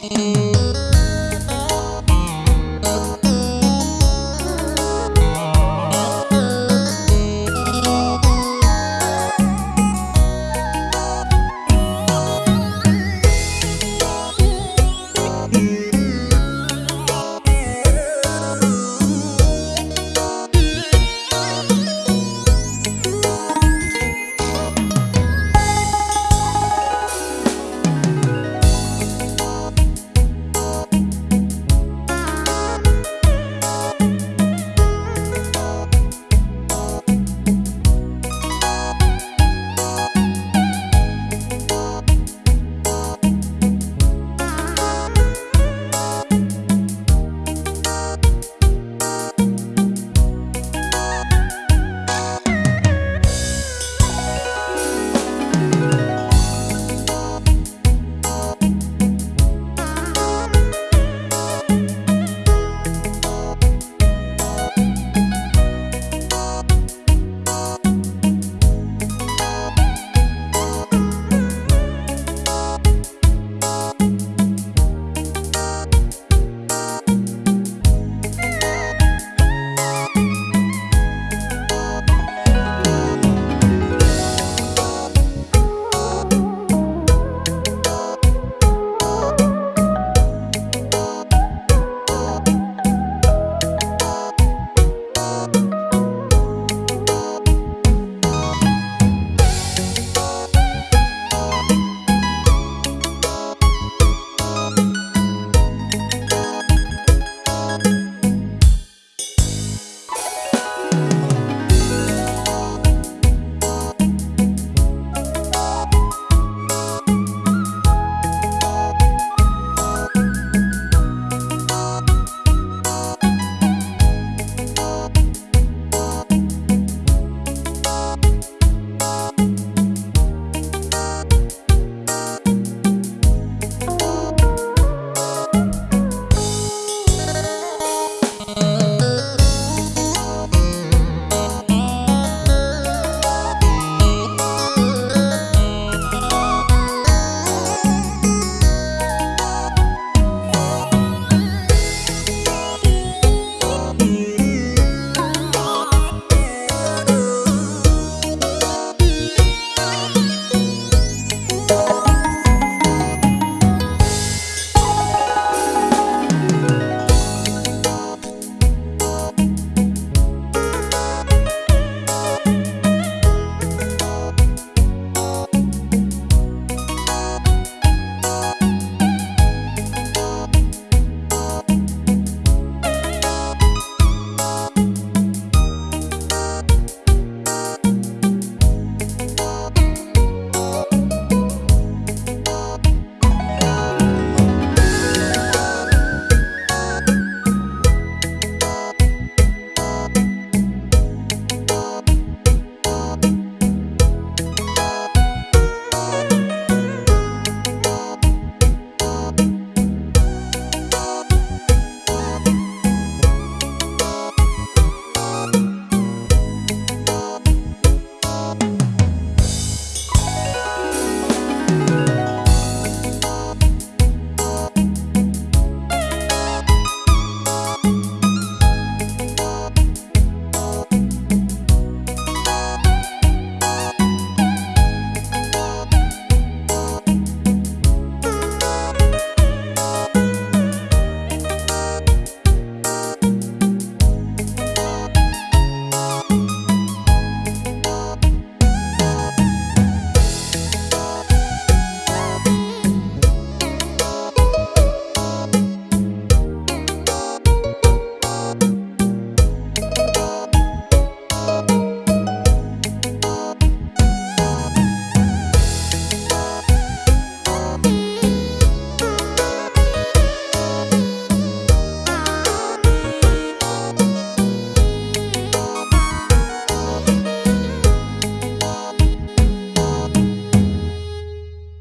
Música